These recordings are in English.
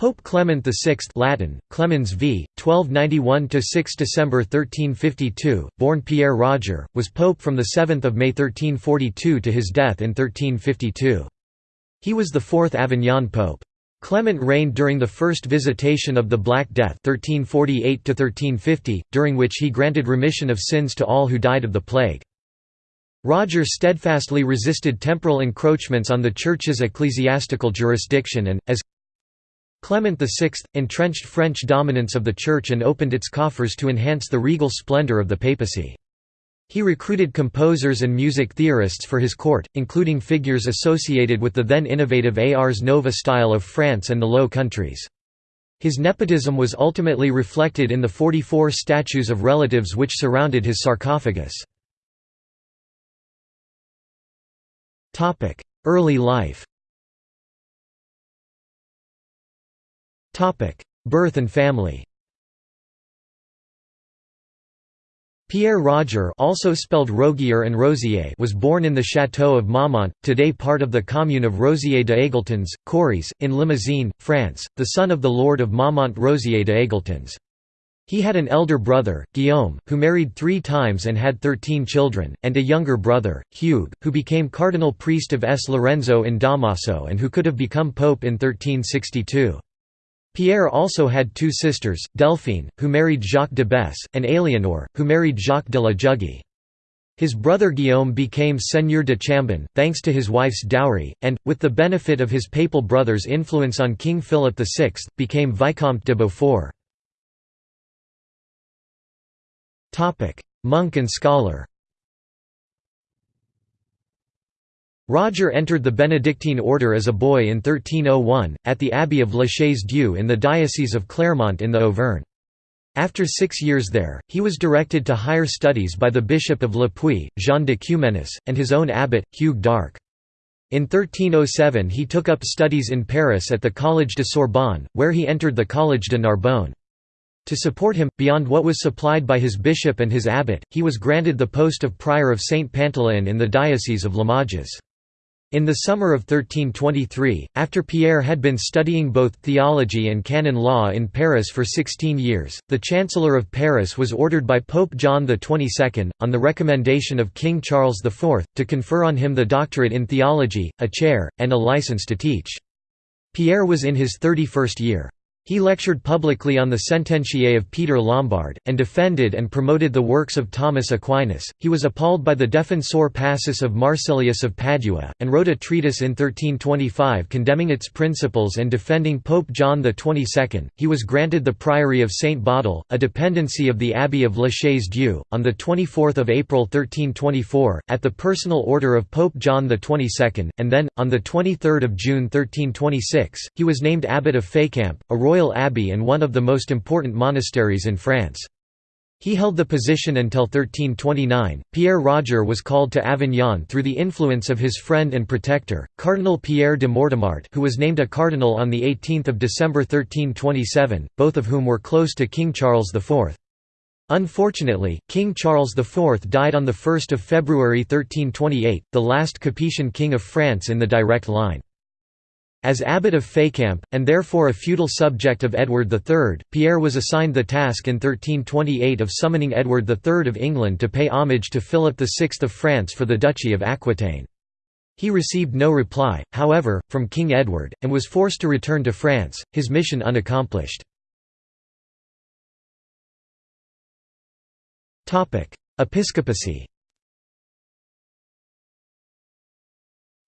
Pope Clement VI Latin, Clemens v. 1291–6 December 1352, born Pierre Roger, was pope from 7 May 1342 to his death in 1352. He was the fourth Avignon pope. Clement reigned during the first visitation of the Black Death 1348 during which he granted remission of sins to all who died of the plague. Roger steadfastly resisted temporal encroachments on the Church's ecclesiastical jurisdiction and, as Clement VI, entrenched French dominance of the Church and opened its coffers to enhance the regal splendor of the papacy. He recruited composers and music theorists for his court, including figures associated with the then innovative Ars Nova style of France and the Low Countries. His nepotism was ultimately reflected in the 44 statues of relatives which surrounded his sarcophagus. Early life Birth and family Pierre Roger also spelled Rogier and Rosier was born in the château of Maumont, today part of the commune of Rosier de Aigletons, Corrèze, in Limousin, France, the son of the lord of Maumont Rosier de Aigletons. He had an elder brother, Guillaume, who married three times and had thirteen children, and a younger brother, Hugues, who became cardinal priest of S. Lorenzo in Damaso and who could have become pope in 1362. Pierre also had two sisters, Delphine, who married Jacques de Besse, and Éléonore, who married Jacques de la Jugie. His brother Guillaume became Seigneur de Chambon, thanks to his wife's dowry, and, with the benefit of his papal brother's influence on King Philip VI, became Vicomte de Beaufort. Monk and scholar Roger entered the Benedictine order as a boy in 1301, at the Abbey of La Chaise-Dieu in the Diocese of Clermont in the Auvergne. After six years there, he was directed to higher studies by the Bishop of Le Puy, Jean de Cumenus, and his own abbot, Hugues d'Arc. In 1307 he took up studies in Paris at the Collège de Sorbonne, where he entered the Collège de Narbonne. To support him, beyond what was supplied by his bishop and his abbot, he was granted the post of prior of Saint Pantaleon in the Diocese of Limoges. In the summer of 1323, after Pierre had been studying both theology and canon law in Paris for 16 years, the Chancellor of Paris was ordered by Pope John XXII, on the recommendation of King Charles IV, to confer on him the doctorate in theology, a chair, and a license to teach. Pierre was in his 31st year. He lectured publicly on the Sententiae of Peter Lombard, and defended and promoted the works of Thomas Aquinas. He was appalled by the Defensor Pacis of Marsilius of Padua, and wrote a treatise in 1325 condemning its principles and defending Pope John XXII. He was granted the priory of Saint Baudil, a dependency of the Abbey of La Chaise Dieu, on 24 April 1324, at the personal order of Pope John XXII, and then, on 23 June 1326, he was named Abbot of Fécamp, a royal abbey and one of the most important monasteries in France. He held the position until 1329. Pierre Roger was called to Avignon through the influence of his friend and protector, Cardinal Pierre de Mortemart, who was named a cardinal on the 18th of December 1327, both of whom were close to King Charles IV. Unfortunately, King Charles IV died on 1 February 1328, the last Capetian king of France in the direct line. As abbot of Fécamp, and therefore a feudal subject of Edward III, Pierre was assigned the task in 1328 of summoning Edward III of England to pay homage to Philip VI of France for the Duchy of Aquitaine. He received no reply, however, from King Edward, and was forced to return to France, his mission unaccomplished. Episcopacy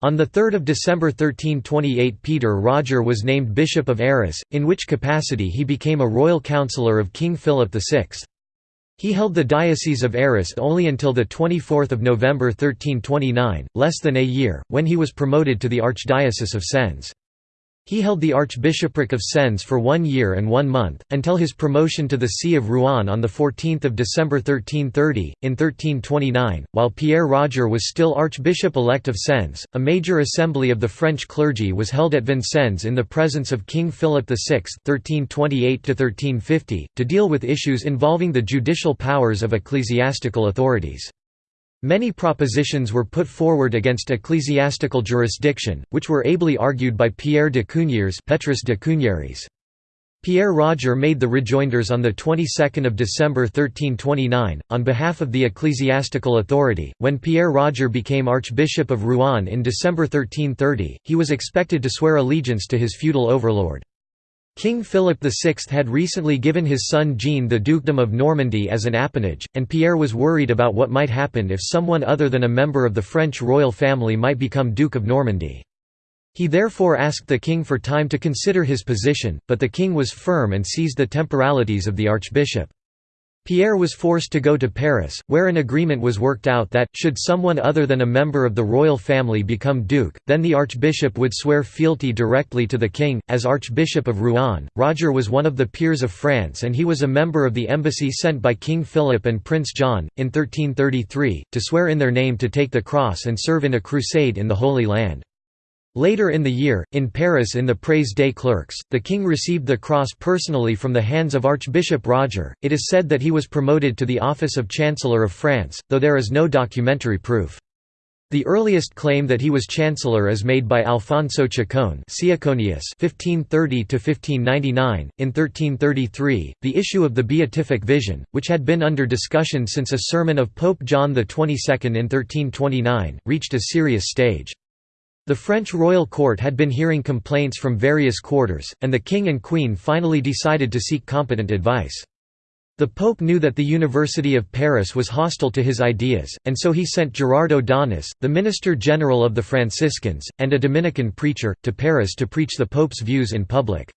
On 3 December 1328 Peter Roger was named Bishop of Arras, in which capacity he became a royal councillor of King Philip VI. He held the Diocese of Arras only until 24 November 1329, less than a year, when he was promoted to the Archdiocese of Sens. He held the Archbishopric of Sens for one year and one month, until his promotion to the See of Rouen on 14 December 1330. In 1329, while Pierre Roger was still Archbishop-elect of Sens, a major assembly of the French clergy was held at Vincennes in the presence of King Philip VI (1328–1350) to deal with issues involving the judicial powers of ecclesiastical authorities. Many propositions were put forward against ecclesiastical jurisdiction, which were ably argued by Pierre de Cugnières Petrus de Cugneries. Pierre Roger made the rejoinders on the 22nd of December 1329 on behalf of the ecclesiastical authority. When Pierre Roger became Archbishop of Rouen in December 1330, he was expected to swear allegiance to his feudal overlord. King Philip VI had recently given his son Jean the dukedom of Normandy as an appanage, and Pierre was worried about what might happen if someone other than a member of the French royal family might become Duke of Normandy. He therefore asked the king for time to consider his position, but the king was firm and seized the temporalities of the archbishop. Pierre was forced to go to Paris, where an agreement was worked out that, should someone other than a member of the royal family become duke, then the archbishop would swear fealty directly to the king. As Archbishop of Rouen, Roger was one of the peers of France and he was a member of the embassy sent by King Philip and Prince John, in 1333, to swear in their name to take the cross and serve in a crusade in the Holy Land. Later in the year, in Paris in the Praise des Clercs, the king received the cross personally from the hands of Archbishop Roger. It is said that he was promoted to the office of Chancellor of France, though there is no documentary proof. The earliest claim that he was chancellor is made by Alfonso Ciccone (1530–1599). In 1333, the issue of the Beatific Vision, which had been under discussion since a sermon of Pope John XXII in 1329, reached a serious stage. The French royal court had been hearing complaints from various quarters, and the king and queen finally decided to seek competent advice. The pope knew that the University of Paris was hostile to his ideas, and so he sent Gerardo Odonis, the minister general of the Franciscans, and a Dominican preacher, to Paris to preach the pope's views in public.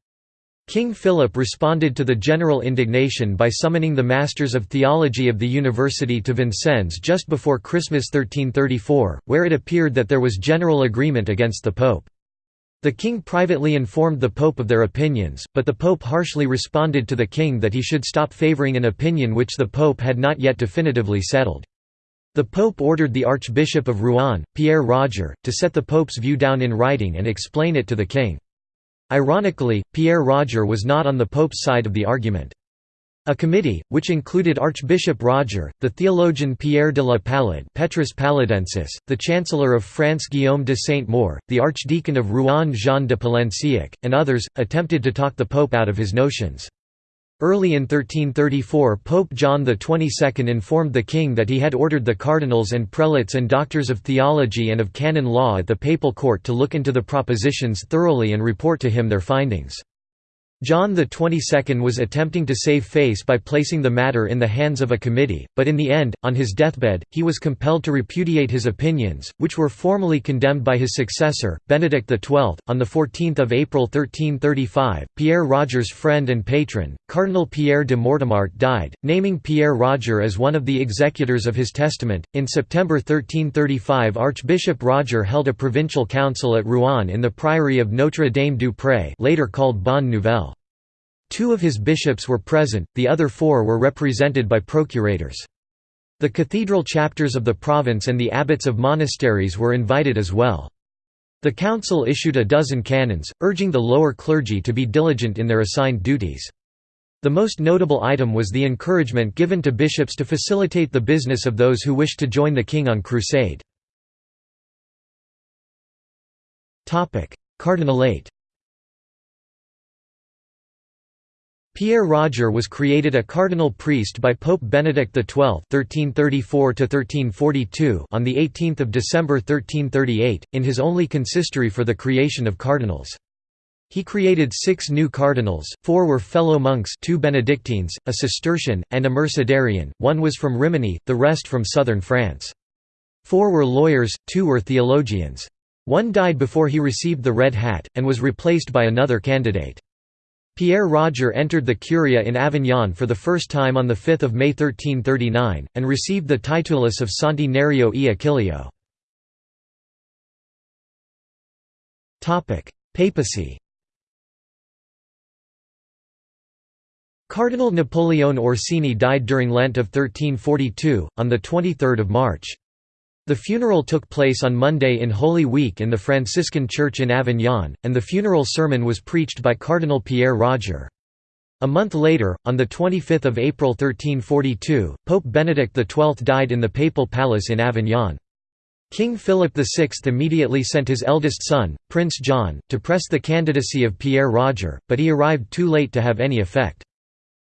King Philip responded to the general indignation by summoning the Masters of Theology of the University to Vincennes just before Christmas 1334, where it appeared that there was general agreement against the Pope. The king privately informed the Pope of their opinions, but the Pope harshly responded to the king that he should stop favoring an opinion which the Pope had not yet definitively settled. The Pope ordered the Archbishop of Rouen, Pierre Roger, to set the Pope's view down in writing and explain it to the king. Ironically, Pierre Roger was not on the Pope's side of the argument. A committee, which included Archbishop Roger, the theologian Pierre de la Palade Petrus Paludensis, the Chancellor of France Guillaume de Saint-Maur, the Archdeacon of Rouen Jean de Palenciac, and others, attempted to talk the Pope out of his notions. Early in 1334 Pope John XXII informed the king that he had ordered the cardinals and prelates and doctors of theology and of canon law at the papal court to look into the propositions thoroughly and report to him their findings. John XXII was attempting to save face by placing the matter in the hands of a committee, but in the end, on his deathbed, he was compelled to repudiate his opinions, which were formally condemned by his successor, Benedict XII. On 14 April 1335, Pierre Roger's friend and patron, Cardinal Pierre de Mortemart died, naming Pierre Roger as one of the executors of his testament. In September 1335 Archbishop Roger held a provincial council at Rouen in the priory of Notre Dame du Pré later called Bonne Nouvelle. Two of his bishops were present, the other four were represented by procurators. The cathedral chapters of the province and the abbots of monasteries were invited as well. The council issued a dozen canons, urging the lower clergy to be diligent in their assigned duties. The most notable item was the encouragement given to bishops to facilitate the business of those who wished to join the king on crusade. Cardinalate Pierre Roger was created a cardinal priest by Pope Benedict XII (1334–1342) on 18 December 1338, in his only consistory for the creation of cardinals. He created six new cardinals, four were fellow monks two Benedictines, a Cistercian, and a Mercedarian, one was from Rimini, the rest from southern France. Four were lawyers, two were theologians. One died before he received the red hat, and was replaced by another candidate. Pierre Roger entered the Curia in Avignon for the first time on 5 May 1339, and received the titulus of Santi Nereo e Achilleo. Papacy Cardinal Napoleone Orsini died during Lent of 1342, on 23 March. The funeral took place on Monday in Holy Week in the Franciscan Church in Avignon, and the funeral sermon was preached by Cardinal Pierre Roger. A month later, on 25 April 1342, Pope Benedict XII died in the Papal Palace in Avignon. King Philip VI immediately sent his eldest son, Prince John, to press the candidacy of Pierre Roger, but he arrived too late to have any effect.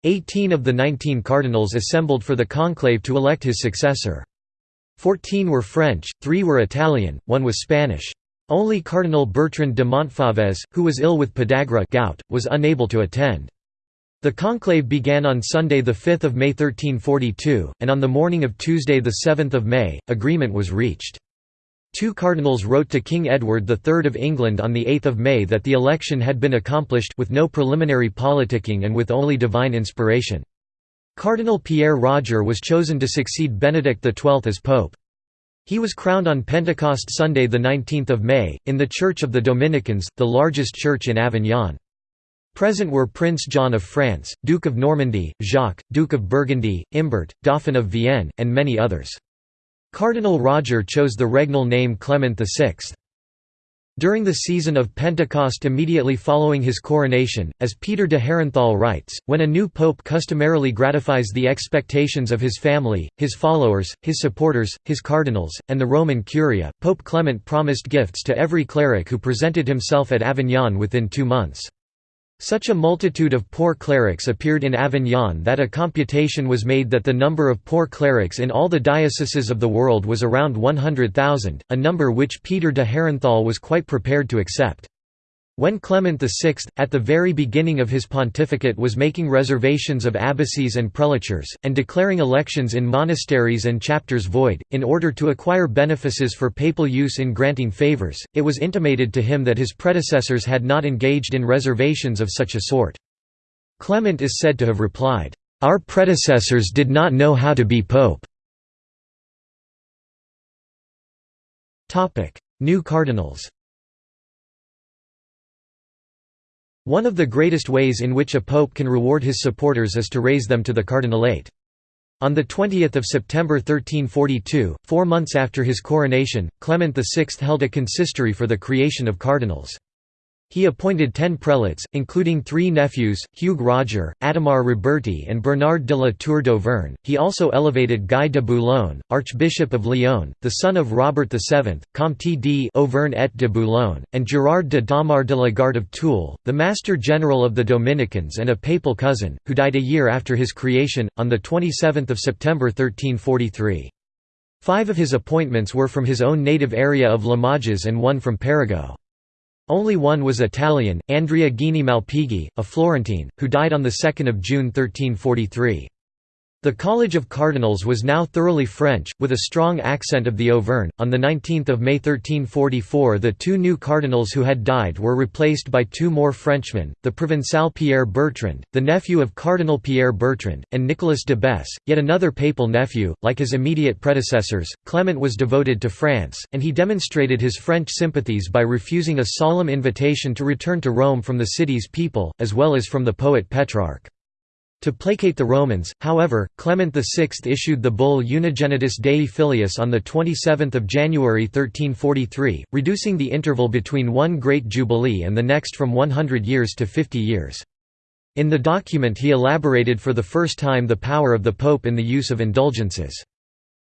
Eighteen of the nineteen cardinals assembled for the conclave to elect his successor. Fourteen were French, three were Italian, one was Spanish. Only Cardinal Bertrand de Montfalvez, who was ill with podagra gout, was unable to attend. The conclave began on Sunday 5 May 1342, and on the morning of Tuesday 7 May, agreement was reached. Two cardinals wrote to King Edward III of England on 8 May that the election had been accomplished with no preliminary politicking and with only divine inspiration. Cardinal Pierre Roger was chosen to succeed Benedict XII as pope. He was crowned on Pentecost Sunday 19 May, in the Church of the Dominicans, the largest church in Avignon. Present were Prince John of France, Duke of Normandy, Jacques, Duke of Burgundy, Imbert, Dauphin of Vienne, and many others. Cardinal Roger chose the regnal name Clement VI. During the season of Pentecost immediately following his coronation, as Peter de Herenthal writes, when a new pope customarily gratifies the expectations of his family, his followers, his supporters, his cardinals, and the Roman Curia, Pope Clement promised gifts to every cleric who presented himself at Avignon within two months. Such a multitude of poor clerics appeared in Avignon that a computation was made that the number of poor clerics in all the dioceses of the world was around 100,000, a number which Peter de Herrenthal was quite prepared to accept. When Clement VI, at the very beginning of his pontificate was making reservations of abbacies and prelatures, and declaring elections in monasteries and chapters void, in order to acquire benefices for papal use in granting favours, it was intimated to him that his predecessors had not engaged in reservations of such a sort. Clement is said to have replied, "'Our predecessors did not know how to be pope." New cardinals One of the greatest ways in which a pope can reward his supporters is to raise them to the cardinalate. On 20 September 1342, four months after his coronation, Clement VI held a consistory for the creation of cardinals. He appointed ten prelates, including three nephews, Hugues Roger, Adhemar Roberti and Bernard de la Tour d'Auvergne. He also elevated Guy de Boulogne, Archbishop of Lyon, the son of Robert VII, Comte d'Auvergne et de Boulogne, and Gerard de Daumar de la Garde of Toul, the Master General of the Dominicans and a papal cousin, who died a year after his creation, on 27 September 1343. Five of his appointments were from his own native area of Limoges and one from Perigord. Only one was Italian, Andrea Ghini Malpighi, a Florentine, who died on 2 June 1343. The College of Cardinals was now thoroughly French, with a strong accent of the Auvergne. On 19 May 1344, the two new cardinals who had died were replaced by two more Frenchmen the Provençal Pierre Bertrand, the nephew of Cardinal Pierre Bertrand, and Nicolas de Besse, yet another papal nephew. Like his immediate predecessors, Clement was devoted to France, and he demonstrated his French sympathies by refusing a solemn invitation to return to Rome from the city's people, as well as from the poet Petrarch. To placate the Romans, however, Clement VI issued the bull Unigenitus Dei Filius on 27 January 1343, reducing the interval between one great jubilee and the next from 100 years to 50 years. In the document he elaborated for the first time the power of the Pope in the use of indulgences.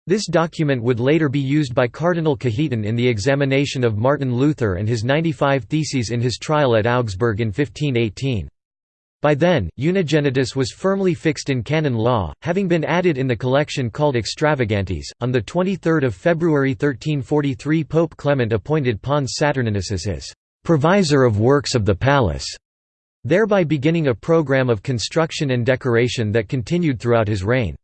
This document would later be used by Cardinal Cajetan in the examination of Martin Luther and his 95 Theses in his trial at Augsburg in 1518. By then, unigenitus was firmly fixed in canon law, having been added in the collection called Extravagantes. On the 23rd of February 1343, Pope Clement appointed Pons Saturninus as his provisor of works of the palace, thereby beginning a program of construction and decoration that continued throughout his reign.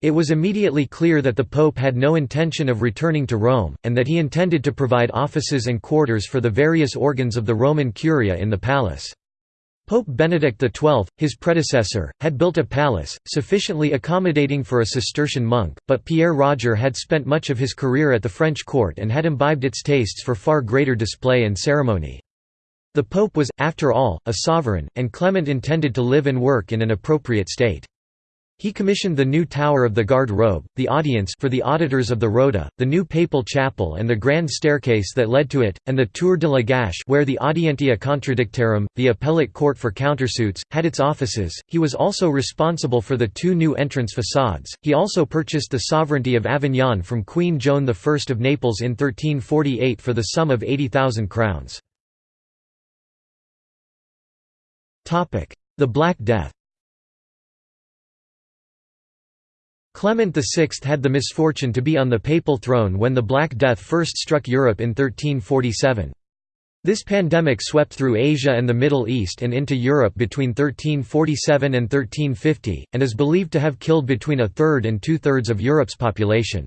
It was immediately clear that the Pope had no intention of returning to Rome, and that he intended to provide offices and quarters for the various organs of the Roman Curia in the palace. Pope Benedict XII, his predecessor, had built a palace, sufficiently accommodating for a Cistercian monk, but Pierre Roger had spent much of his career at the French court and had imbibed its tastes for far greater display and ceremony. The Pope was, after all, a sovereign, and Clement intended to live and work in an appropriate state. He commissioned the new Tower of the Garde Robe, the audience for the auditors of the Rota, the new papal chapel and the grand staircase that led to it, and the Tour de la Gâche where the Audientia Contradictorum, the appellate court for countersuits, had its offices. He was also responsible for the two new entrance facades. He also purchased the sovereignty of Avignon from Queen Joan I of Naples in 1348 for the sum of 80,000 crowns. The Black Death Clement VI had the misfortune to be on the papal throne when the Black Death first struck Europe in 1347. This pandemic swept through Asia and the Middle East and into Europe between 1347 and 1350, and is believed to have killed between a third and two-thirds of Europe's population.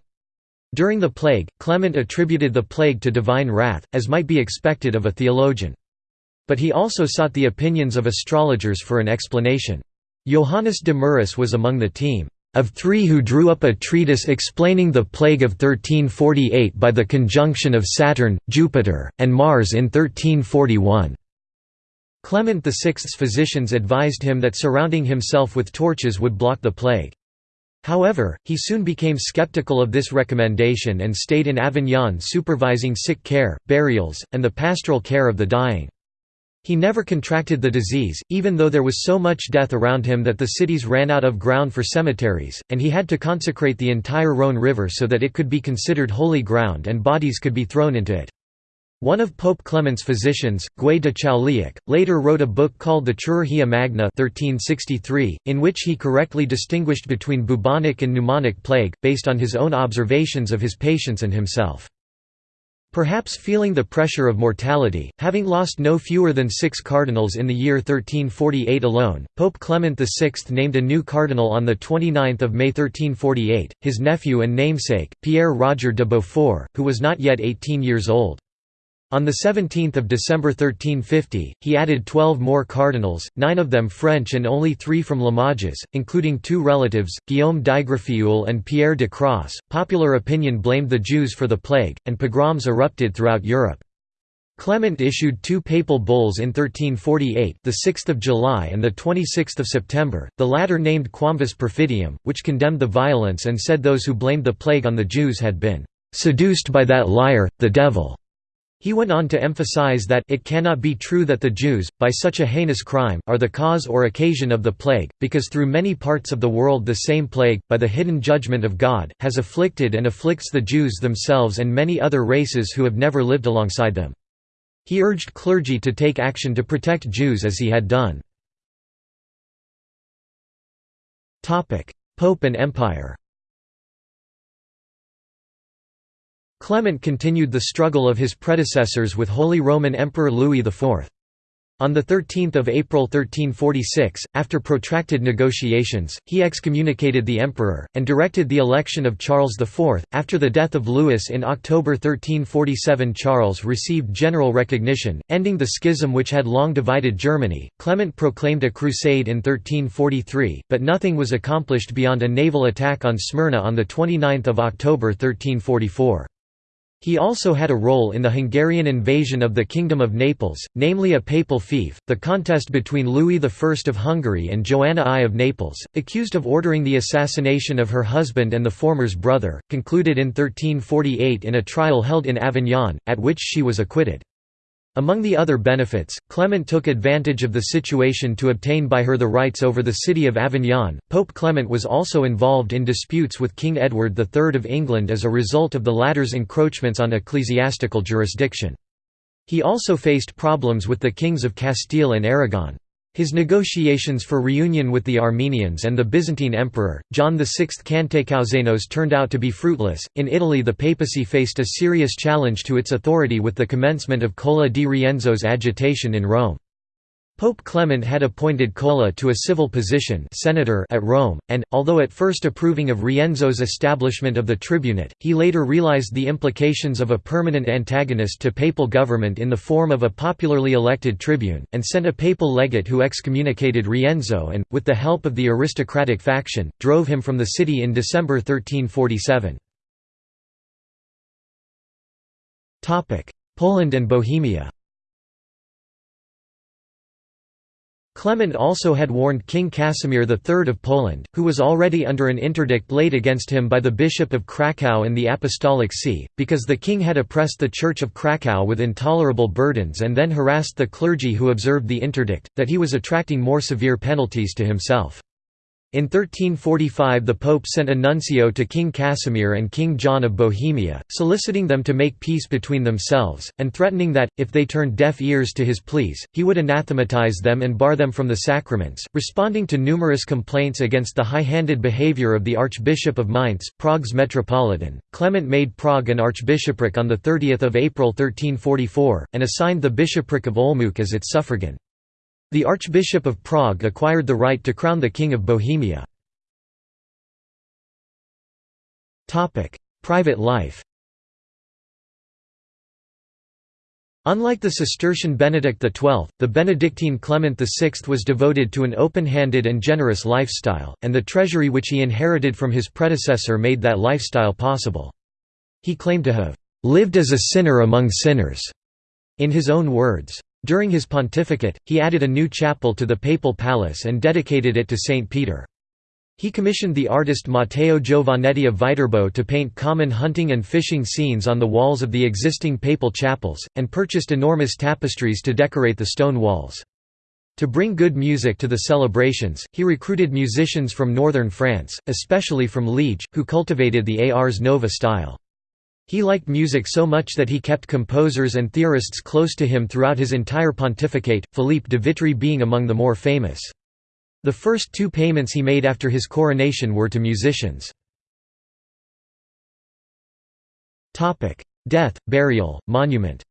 During the plague, Clement attributed the plague to divine wrath, as might be expected of a theologian. But he also sought the opinions of astrologers for an explanation. Johannes de Muris was among the team of three who drew up a treatise explaining the plague of 1348 by the conjunction of Saturn, Jupiter, and Mars in 1341. Clement VI's physicians advised him that surrounding himself with torches would block the plague. However, he soon became skeptical of this recommendation and stayed in Avignon supervising sick care, burials, and the pastoral care of the dying. He never contracted the disease, even though there was so much death around him that the cities ran out of ground for cemeteries, and he had to consecrate the entire Rhône River so that it could be considered holy ground and bodies could be thrown into it. One of Pope Clement's physicians, Guy de Chauliac, later wrote a book called the Chirurgia Magna 1363, in which he correctly distinguished between bubonic and pneumonic plague, based on his own observations of his patients and himself. Perhaps feeling the pressure of mortality, having lost no fewer than six cardinals in the year 1348 alone, Pope Clement VI named a new cardinal on 29 May 1348, his nephew and namesake, Pierre Roger de Beaufort, who was not yet 18 years old. On 17 December 1350, he added twelve more cardinals, nine of them French and only three from Limoges, including two relatives, Guillaume d'Aigrefeuille and Pierre de Cros. Popular opinion blamed the Jews for the plague, and pogroms erupted throughout Europe. Clement issued two papal bulls in 1348 the 6th of July and the 26th of September, the latter named Quamvis Perfidiam, which condemned the violence and said those who blamed the plague on the Jews had been "...seduced by that liar, the devil." He went on to emphasize that it cannot be true that the Jews, by such a heinous crime, are the cause or occasion of the plague, because through many parts of the world the same plague, by the hidden judgment of God, has afflicted and afflicts the Jews themselves and many other races who have never lived alongside them. He urged clergy to take action to protect Jews as he had done. Pope and Empire Clement continued the struggle of his predecessors with Holy Roman Emperor Louis IV. On 13 April 1346, after protracted negotiations, he excommunicated the emperor, and directed the election of Charles IV. After the death of Louis in October 1347 Charles received general recognition, ending the schism which had long divided Germany. Clement proclaimed a crusade in 1343, but nothing was accomplished beyond a naval attack on Smyrna on 29 October 1344. He also had a role in the Hungarian invasion of the Kingdom of Naples, namely a papal fief, the contest between Louis I of Hungary and Joanna I of Naples, accused of ordering the assassination of her husband and the former's brother, concluded in 1348 in a trial held in Avignon, at which she was acquitted. Among the other benefits, Clement took advantage of the situation to obtain by her the rights over the city of Avignon. Pope Clement was also involved in disputes with King Edward III of England as a result of the latter's encroachments on ecclesiastical jurisdiction. He also faced problems with the kings of Castile and Aragon. His negotiations for reunion with the Armenians and the Byzantine emperor, John VI Cantacuzénos turned out to be fruitless. In Italy, the papacy faced a serious challenge to its authority with the commencement of Cola di Rienzo's agitation in Rome. Pope Clement had appointed Cola to a civil position senator at Rome, and, although at first approving of Rienzo's establishment of the tribunate, he later realized the implications of a permanent antagonist to papal government in the form of a popularly elected tribune, and sent a papal legate who excommunicated Rienzo and, with the help of the aristocratic faction, drove him from the city in December 1347. Poland and Bohemia Clement also had warned King Casimir III of Poland, who was already under an interdict laid against him by the Bishop of Kraków and the Apostolic See, because the king had oppressed the Church of Kraków with intolerable burdens and then harassed the clergy who observed the interdict, that he was attracting more severe penalties to himself. In 1345 the Pope sent a nuncio to King Casimir and King John of Bohemia, soliciting them to make peace between themselves, and threatening that, if they turned deaf ears to his pleas, he would anathematize them and bar them from the sacraments. Responding to numerous complaints against the high-handed behavior of the Archbishop of Mainz, Prague's metropolitan, Clement made Prague an archbishopric on 30 April 1344, and assigned the bishopric of Olmütz as its suffragan. The Archbishop of Prague acquired the right to crown the King of Bohemia. Private life Unlike the Cistercian Benedict XII, the Benedictine Clement VI was devoted to an open-handed and generous lifestyle, and the treasury which he inherited from his predecessor made that lifestyle possible. He claimed to have "...lived as a sinner among sinners", in his own words. During his pontificate, he added a new chapel to the papal palace and dedicated it to Saint Peter. He commissioned the artist Matteo Giovannetti of Viterbo to paint common hunting and fishing scenes on the walls of the existing papal chapels, and purchased enormous tapestries to decorate the stone walls. To bring good music to the celebrations, he recruited musicians from northern France, especially from Liege, who cultivated the Ars Nova style. He liked music so much that he kept composers and theorists close to him throughout his entire pontificate, Philippe de Vitry being among the more famous. The first two payments he made after his coronation were to musicians. Death, burial, monument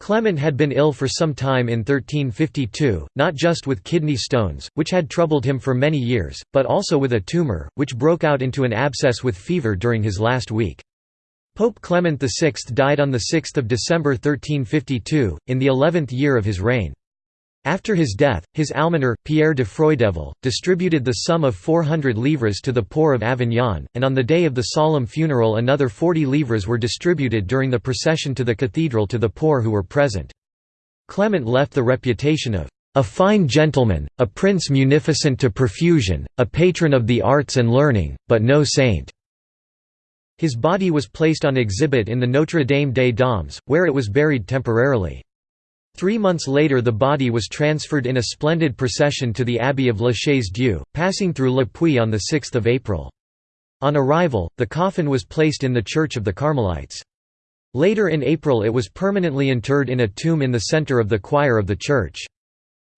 Clement had been ill for some time in 1352, not just with kidney stones, which had troubled him for many years, but also with a tumour, which broke out into an abscess with fever during his last week. Pope Clement VI died on 6 December 1352, in the eleventh year of his reign. After his death, his almoner, Pierre de Freudevel, distributed the sum of 400 livres to the poor of Avignon, and on the day of the solemn funeral another 40 livres were distributed during the procession to the cathedral to the poor who were present. Clement left the reputation of a fine gentleman, a prince munificent to profusion, a patron of the arts and learning, but no saint." His body was placed on exhibit in the Notre Dame des Dames, where it was buried temporarily. Three months later the body was transferred in a splendid procession to the Abbey of La Chaise-Dieu, passing through Le Puy on 6 April. On arrival, the coffin was placed in the Church of the Carmelites. Later in April it was permanently interred in a tomb in the center of the choir of the church.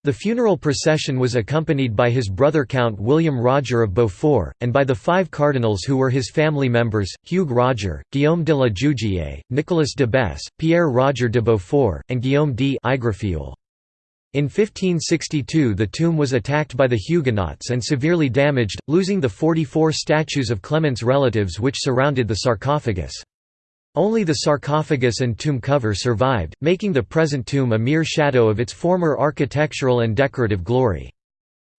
The funeral procession was accompanied by his brother Count William Roger of Beaufort, and by the five cardinals who were his family members, Hugues Roger, Guillaume de la Jugie, Nicolas de Besse, Pierre Roger de Beaufort, and Guillaume d'Aigrefeuille. In 1562 the tomb was attacked by the Huguenots and severely damaged, losing the 44 statues of Clement's relatives which surrounded the sarcophagus. Only the sarcophagus and tomb cover survived, making the present tomb a mere shadow of its former architectural and decorative glory.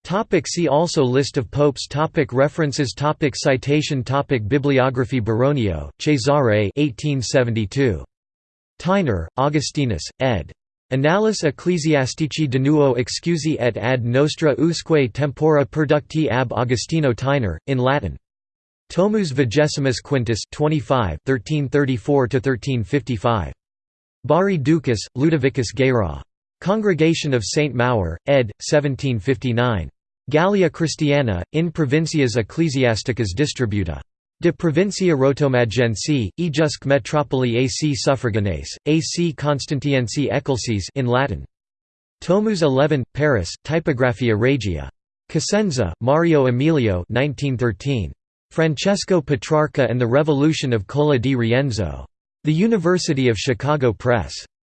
Topic see also List of popes topic References topic Citation topic Bibliography Baronio, Cesare 1872. Theiner, Augustinus, ed. Annales Ecclesiastici de nuo excusi et ad nostra usque tempora producti ab Augustino Theiner, in Latin. Tomus Vigesimus Quintus 25 1334–1355. Bari Ducas, Ludovicus Guérin. Congregation of St. Maur, ed. 1759. Gallia Christiana, in provincias ecclesiasticas distributa. De provincia rotomagensi, ejusque metropoli ac suffraganese, ac constantiensi ecclesis in Latin. Tomus 11, Paris, Typographia Regia. Cosenza, Mario Emilio 1913. Francesco Petrarca and the Revolution of Cola di Rienzo. The University of Chicago Press.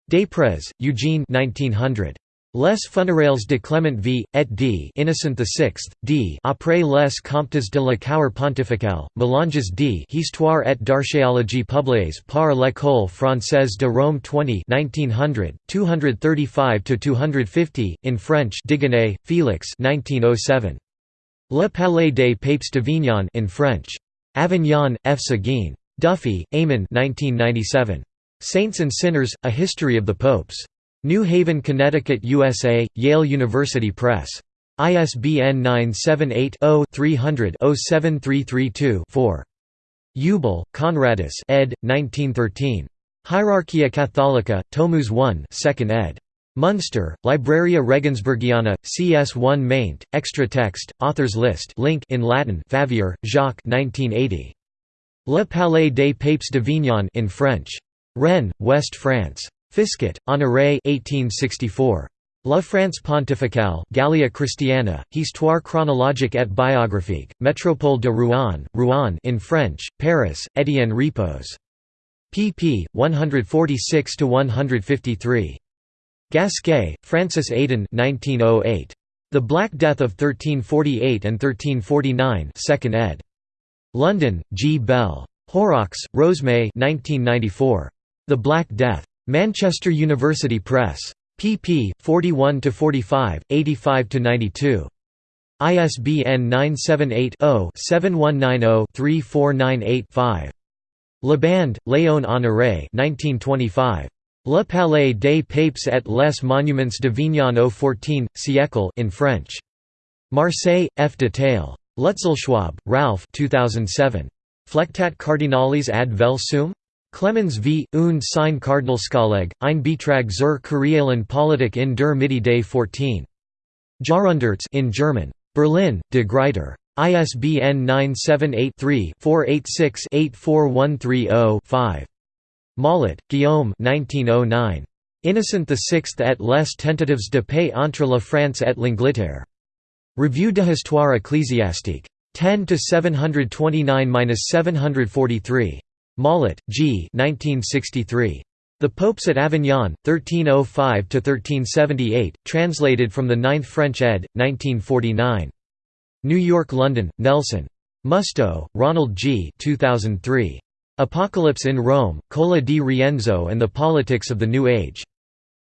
Desprez, Eugene 1900. Les funérailles de Clement V, et d. Innocent VI, d. Après les comptes de la cour pontificale, Mélanges d. Histoire et d'archéologie publiées par l'École française de Rome 20 1900, 235–250, in French Digonet, Félix 1907. Le Palais des Papes d'Avignon in French. Avignon, F. Seguin. Duffy, Eamon 1997. Saints and Sinners, A History of the Popes. New Haven, Connecticut, USA, Yale University Press. ISBN 978-0-300-07332-4. Eubel, Conradus ed. 1913. Hierarchia Catholica, Tomus 1 2nd ed. Munster, Libraria Regensburgiana, CS1 maint, extra text, authors list link in Latin Favier, Jacques 1980. Le Palais des Papes de d'Avignon in French. Rennes, West France. Fisquet, Honoré 1864. La France pontificale, Gallia Christiana, Histoire chronologique et biographique, Métropole de Rouen, Rouen in French, Paris, Étienne Repos. pp. 146–153. Gasquet, Francis Aidan 1908. The Black Death of 1348 and 1349 2nd ed. London, G. Bell. Horrox, Rosemay 1994. The Black Death. Manchester University Press pp. 41 to 45, 85 to 92. ISBN 978-0-7190-3498-5. Labande, Léon Honoré 1925. Le Palais des Papes et les Monuments d'Avignon au XIV siècle in French. Marseille, F. Detail. Lutzelschwab, Ralph 2007. Flectat Cardinalis ad Velsum? Clemens v. und sein Cardinalskolleg, ein Betrag zur Kurialen Politik in der Mitte des 14. Jahrhunderts in German. Berlin, De Gruyter. ISBN 978-3-486-84130-5. Mollat, Guillaume 1909. Innocent VI et les tentatives de paix entre la France et l'Angleterre. Revue de Histoire ecclésiastique. 10 to 729–743. Mollat, G. 1963. The Popes at Avignon, 1305–1378, translated from the 9th French ed., 1949. New York London, Nelson. Musto, Ronald G. 2003. Apocalypse in Rome, Cola di Rienzo and the Politics of the New Age.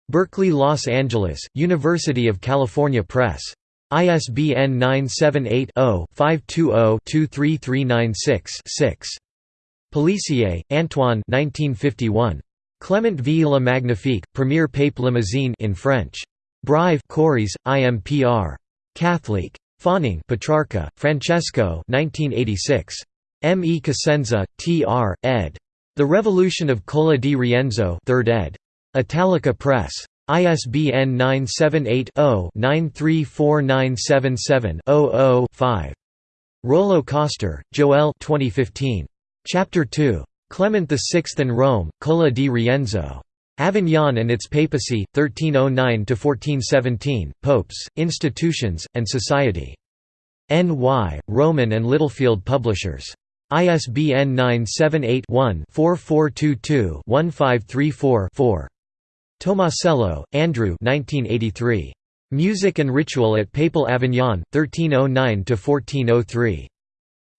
Berkeley Los Angeles, University of California Press. ISBN 978 0 520 23396 Pelissier, Antoine 1951. Clement v la Magnifique, Premier Pape Limousine in French. Brive Corrèze, IMPR. Catholic. Fawning Petrarca, Francesco 1986. M. E. Cosenza, T. R., ed. The Revolution of Cola di Rienzo 3rd ed. Italica Press. ISBN 978 0 934977 5. Rollo Koster, Joel 2015. Chapter 2. Clement VI and Rome, Cola di Rienzo. Avignon and its papacy, 1309–1417, Popes, Institutions, and Society. N.Y., Rowman and Littlefield Publishers. ISBN 978-1-4422-1534-4. Tomasello, Andrew 1983. Music and Ritual at Papal Avignon, 1309–1403.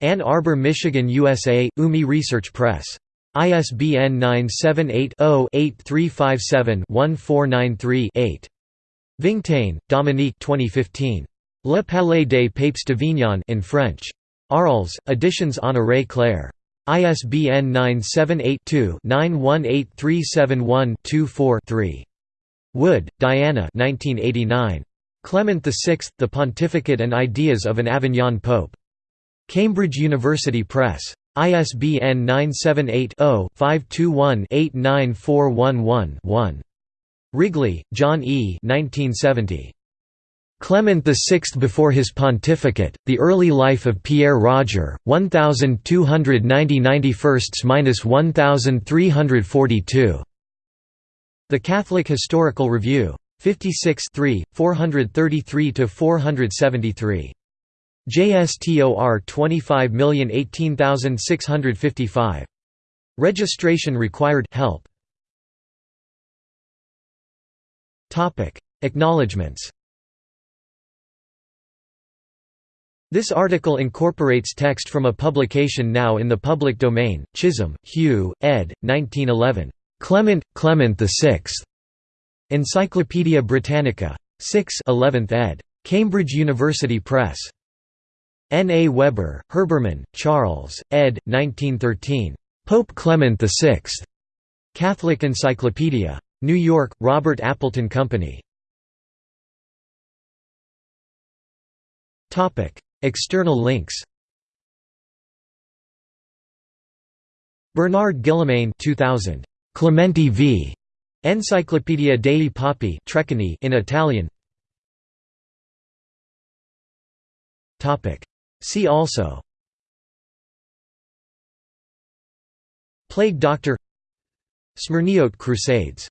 Ann Arbor, Michigan, USA, UMI Research Press. ISBN 978-0-8357-1493-8. Vingtaine, Dominique 2015. Le Palais des Papes d'Avignon in French. Arles, Editions Honoré Clair. ISBN 978-2-918371-24-3. Wood, Diana 1989. Clement VI, The Pontificate and Ideas of an Avignon Pope. Cambridge University Press. ISBN 978-0-521-89411-1. Wrigley, John E. 1970. Clement VI before his pontificate, The Early Life of Pierre Roger, 1290 91st–1342. The Catholic Historical Review. 56 433–473. JSTOR 25018655. Registration required help. Acknowledgements This article incorporates text from a publication now in the public domain, Chisholm, Hugh, ed. 1911. Clement, Clement VI. Encyclopædia Britannica. 6 11th ed. Cambridge University Press. N. A. Weber, Herbermann, Charles, ed. 1913. Pope Clement VI. Catholic Encyclopedia. New York, Robert Appleton Company. External links. Bernard Guillemain 2000. Clementi v. Enciclopedia dei Papi Treccani in Italian. Topic. See also. Plague Doctor. Smyrniote Crusades